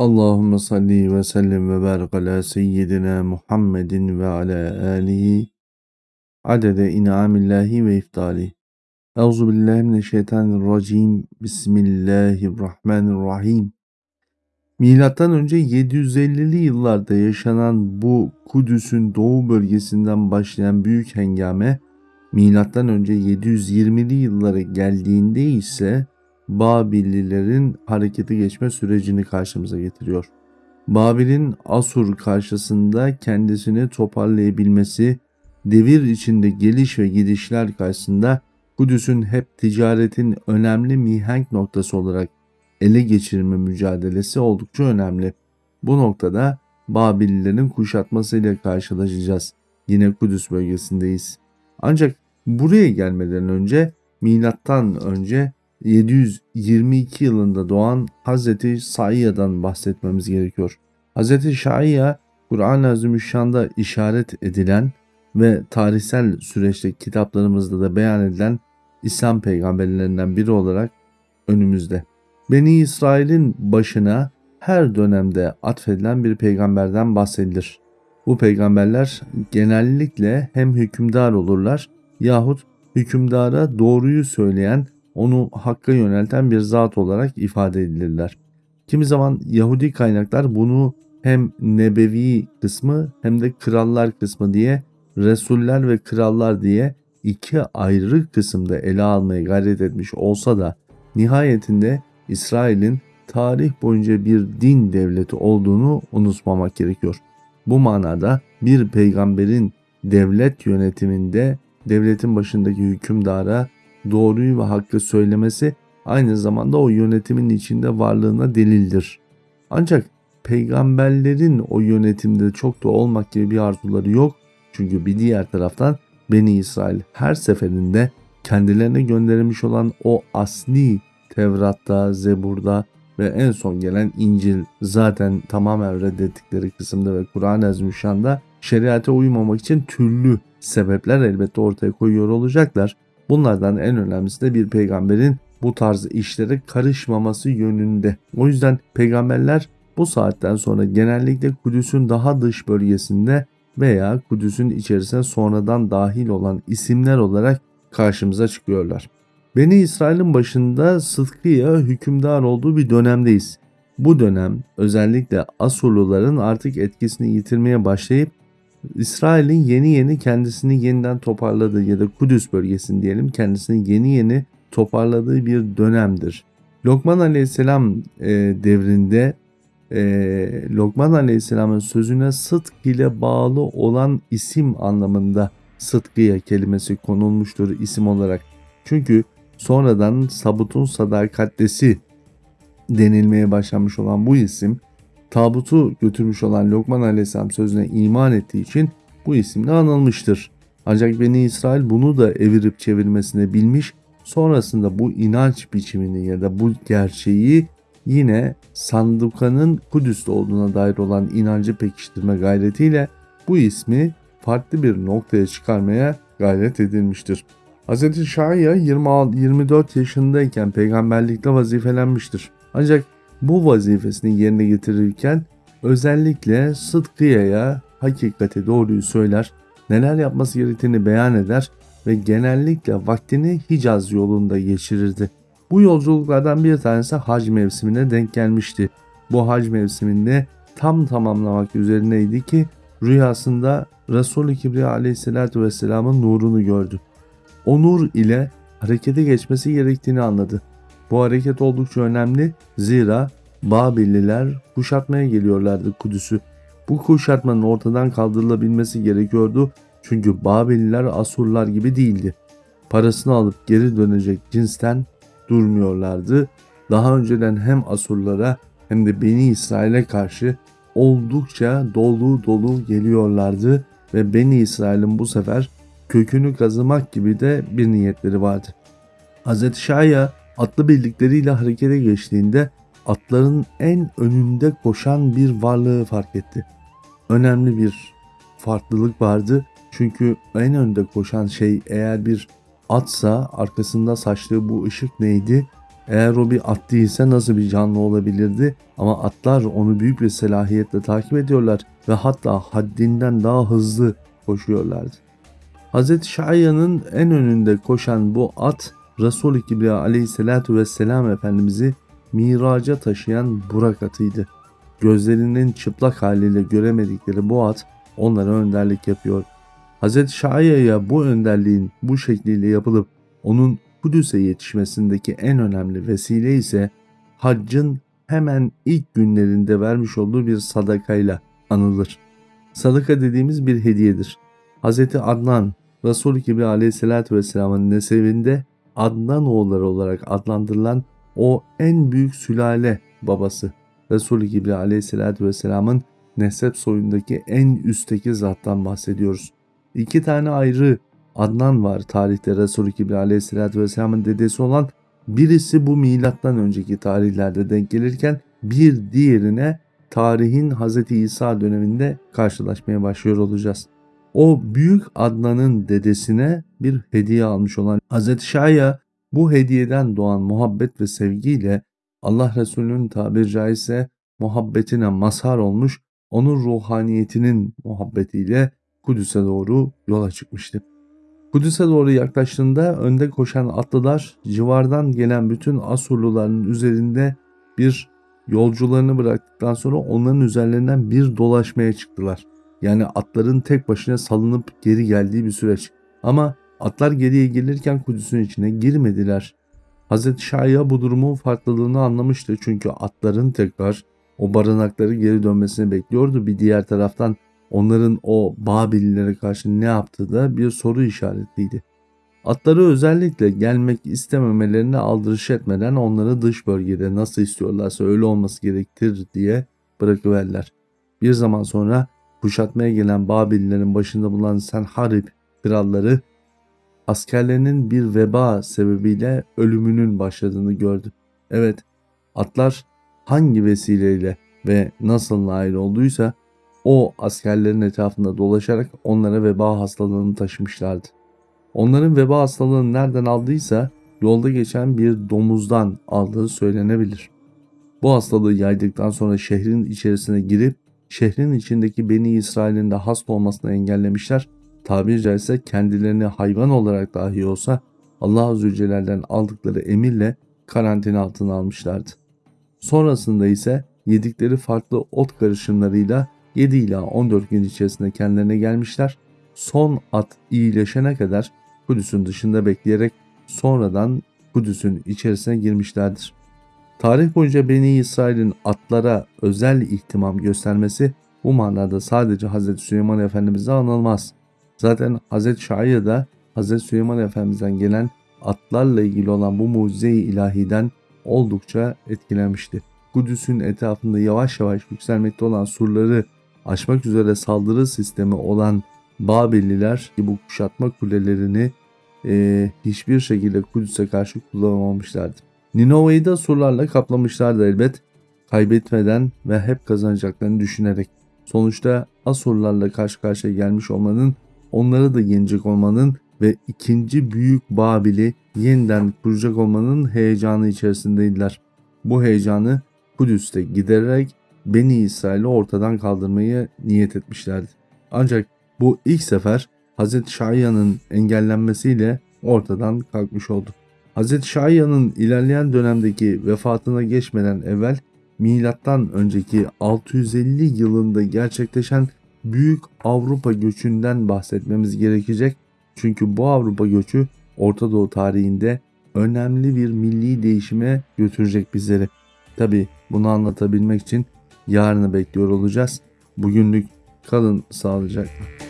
Allahümme salli ve sellim ve barik ala seyyidina Muhammedin ve ala alihi adede in'amillahi ve iftali. Euzu billahi mineşşeytanirracim. Bismillahirrahmanirrahim. Milattan önce 750'li yıllarda yaşanan bu Kudüs'ün doğu bölgesinden başlayan büyük hengame milattan önce 720'li yıllara geldiğinde ise Babillilerin harekete geçme sürecini karşımıza getiriyor. Babil'in Asur karşısında kendisini toparlayabilmesi, devir içinde geliş ve gidişler karşısında Kudüs'ün hep ticaretin önemli mihenk noktası olarak ele geçirme mücadelesi oldukça önemli. Bu noktada Babillilerin kuşatmasıyla karşılaşacağız. Yine Kudüs bölgesindeyiz. Ancak buraya gelmeden önce milattan önce 722 yılında doğan Hazreti Sayya'dan bahsetmemiz gerekiyor. Hazreti Şaiya, Kur'an-ı Azimüşşan'da işaret edilen ve tarihsel süreçte kitaplarımızda da beyan edilen İslam peygamberlerinden biri olarak önümüzde. Beni İsrail'in başına her dönemde atfedilen bir peygamberden bahsedilir. Bu peygamberler genellikle hem hükümdar olurlar yahut hükümdara doğruyu söyleyen onu hakka yönelten bir zat olarak ifade edilirler. Kimi zaman Yahudi kaynaklar bunu hem nebevi kısmı hem de krallar kısmı diye Resuller ve krallar diye iki ayrı kısımda ele almaya gayret etmiş olsa da nihayetinde İsrail'in tarih boyunca bir din devleti olduğunu unutmamak gerekiyor. Bu manada bir peygamberin devlet yönetiminde devletin başındaki hükümdara doğruyu ve hakkı söylemesi aynı zamanda o yönetimin içinde varlığına delildir. Ancak peygamberlerin o yönetimde çok da olmak gibi bir arzuları yok. Çünkü bir diğer taraftan Beni İsrail her seferinde kendilerine gönderilmiş olan o asli Tevrat'ta, Zebur'da ve en son gelen İncil zaten tamamen reddettikleri kısımda ve Kur'an-ı Azimüşşan'da şeriate uymamak için türlü sebepler elbette ortaya koyuyor olacaklar. Bunlardan en önemlisi de bir peygamberin bu tarz işlere karışmaması yönünde. O yüzden peygamberler bu saatten sonra genellikle Kudüs'ün daha dış bölgesinde veya Kudüs'ün içerisine sonradan dahil olan isimler olarak karşımıza çıkıyorlar. Beni İsrail'in başında Sıtkı'ya hükümdar olduğu bir dönemdeyiz. Bu dönem özellikle Asurluların artık etkisini yitirmeye başlayıp İsrail'in yeni yeni kendisini yeniden toparladığı ya da Kudüs bölgesini diyelim kendisini yeni yeni toparladığı bir dönemdir. Lokman Aleyhisselam e, devrinde e, Lokman Aleyhisselam'ın sözüne sıdk ile bağlı olan isim anlamında sıdkıya kelimesi konulmuştur isim olarak. Çünkü sonradan sabutun sadakatlesi denilmeye başlanmış olan bu isim tabutu götürmüş olan Lokman Aleyhisselam sözüne iman ettiği için bu isimle anılmıştır. Ancak Beni İsrail bunu da evirip çevirmesine bilmiş, sonrasında bu inanç biçimini ya da bu gerçeği yine Sanduka'nın Kudüs'te olduğuna dair olan inancı pekiştirme gayretiyle bu ismi farklı bir noktaya çıkarmaya gayret edilmiştir. Hz. Şahya 24 yaşındayken peygamberlikle vazifelenmiştir. Ancak bu vazifesini yerine getirirken özellikle Sıdkıye'ye hakikati doğruyu söyler, neler yapması gerektiğini beyan eder ve genellikle vaktini Hicaz yolunda geçirirdi. Bu yolculuklardan bir tanesi hac mevsimine denk gelmişti. Bu hac mevsiminde tam tamamlamak üzerineydi ki rüyasında Resul-i Kibriya aleyhissalatü vesselamın nurunu gördü. O nur ile harekete geçmesi gerektiğini anladı. Bu hareket oldukça önemli zira Babilliler kuşatmaya geliyorlardı Kudüs'ü. Bu kuşatmanın ortadan kaldırılabilmesi gerekiyordu çünkü Babilliler Asurlar gibi değildi. Parasını alıp geri dönecek cinsten durmuyorlardı. Daha önceden hem Asurlara hem de Beni İsrail'e karşı oldukça dolu dolu geliyorlardı ve Beni İsrail'in bu sefer kökünü kazımak gibi de bir niyetleri vardı. Hz. Şahya atlı birlikleriyle harekete geçtiğinde atların en önünde koşan bir varlığı fark etti. Önemli bir farklılık vardı çünkü en önde koşan şey eğer bir atsa arkasında saçtığı bu ışık neydi? Eğer o bir at değilse nasıl bir canlı olabilirdi? Ama atlar onu büyük bir selahiyetle takip ediyorlar ve hatta haddinden daha hızlı koşuyorlardı. Hz. Şahya'nın en önünde koşan bu at Resul-i Kibriya aleyhissalatu vesselam Efendimiz'i miraca taşıyan Burak atıydı. Gözlerinin çıplak haliyle göremedikleri bu at onlara önderlik yapıyor. Hz. Şahya'ya bu önderliğin bu şekliyle yapılıp onun Kudüs'e yetişmesindeki en önemli vesile ise haccın hemen ilk günlerinde vermiş olduğu bir sadakayla anılır. Sadaka dediğimiz bir hediyedir. Hz. Adnan, Resul-i Kibri aleyhissalatü vesselamın nesebinde Adnan oğulları olarak adlandırılan o en büyük sülale babası. Resul-i Kibri aleyhissalatü vesselamın nesep soyundaki en üstteki zattan bahsediyoruz. İki tane ayrı Adnan var tarihte Resul-i Kibri aleyhissalatü vesselamın dedesi olan birisi bu milattan önceki tarihlerde denk gelirken bir diğerine tarihin Hz. İsa döneminde karşılaşmaya başlıyor olacağız. O büyük Adnan'ın dedesine bir hediye almış olan Hz. Şahya bu hediyeden doğan muhabbet ve sevgiyle Allah Resulü'nün tabir caizse muhabbetine mazhar olmuş, onun ruhaniyetinin muhabbetiyle Kudüs'e doğru yola çıkmıştı. Kudüs'e doğru yaklaştığında önde koşan atlılar civardan gelen bütün Asurluların üzerinde bir yolcularını bıraktıktan sonra onların üzerlerinden bir dolaşmaya çıktılar. Yani atların tek başına salınıp geri geldiği bir süreç. Ama atlar geriye gelirken Kudüs'ün içine girmediler. Hz. Şahya bu durumun farklılığını anlamıştı çünkü atların tekrar o barınakları geri dönmesini bekliyordu. Bir diğer taraftan onların o Babillilere karşı ne yaptığı da bir soru işaretiydi. Atları özellikle gelmek istememelerini aldırış etmeden onları dış bölgede nasıl istiyorlarsa öyle olması gerektir diye bırakıverler. Bir zaman sonra kuşatmaya gelen Babillerin başında bulunan Senharib kralları askerlerinin bir veba sebebiyle ölümünün başladığını gördü. Evet, atlar hangi vesileyle ve nasıl nail olduysa o askerlerin etrafında dolaşarak onlara veba hastalığını taşımışlardı. Onların veba hastalığını nereden aldıysa yolda geçen bir domuzdan aldığı söylenebilir. Bu hastalığı yaydıktan sonra şehrin içerisine girip şehrin içindeki Beni İsrail'in de hasta olmasını engellemişler. Tabiri caizse kendilerini hayvan olarak dahi olsa Allah Azze Celle'den aldıkları emirle karantina altına almışlardı. Sonrasında ise yedikleri farklı ot karışımlarıyla 7 ila 14 gün içerisinde kendilerine gelmişler. Son at iyileşene kadar Kudüs'ün dışında bekleyerek sonradan Kudüs'ün içerisine girmişlerdir. Tarih boyunca Beni İsrail'in atlara özel ihtimam göstermesi bu manada sadece Hz. Süleyman Efendimiz'e anılmaz. Zaten Hz. Şahya da Hz. Süleyman Efendimiz'den gelen atlarla ilgili olan bu mucize-i ilahiden oldukça etkilenmişti. Kudüs'ün etrafında yavaş yavaş yükselmekte olan surları aşmak üzere saldırı sistemi olan Babilliler bu kuşatma kulelerini e, hiçbir şekilde Kudüs'e karşı kullanamamışlardı. Ninova'yı da surlarla kaplamışlardı elbet. Kaybetmeden ve hep kazanacaklarını düşünerek. Sonuçta Asurlarla karşı karşıya gelmiş olmanın, onları da yenecek olmanın ve ikinci büyük Babil'i yeniden kuracak olmanın heyecanı içerisindeydiler. Bu heyecanı Kudüs'te gidererek Beni İsrail'i ortadan kaldırmayı niyet etmişlerdi. Ancak bu ilk sefer Hz. Şahya'nın engellenmesiyle ortadan kalkmış oldu. Hz. Şahya'nın ilerleyen dönemdeki vefatına geçmeden evvel milattan önceki 650 yılında gerçekleşen büyük Avrupa göçünden bahsetmemiz gerekecek. Çünkü bu Avrupa göçü Orta Doğu tarihinde önemli bir milli değişime götürecek bizleri. Tabi bunu anlatabilmek için yarını bekliyor olacağız. Bugünlük kalın sağlıcakla.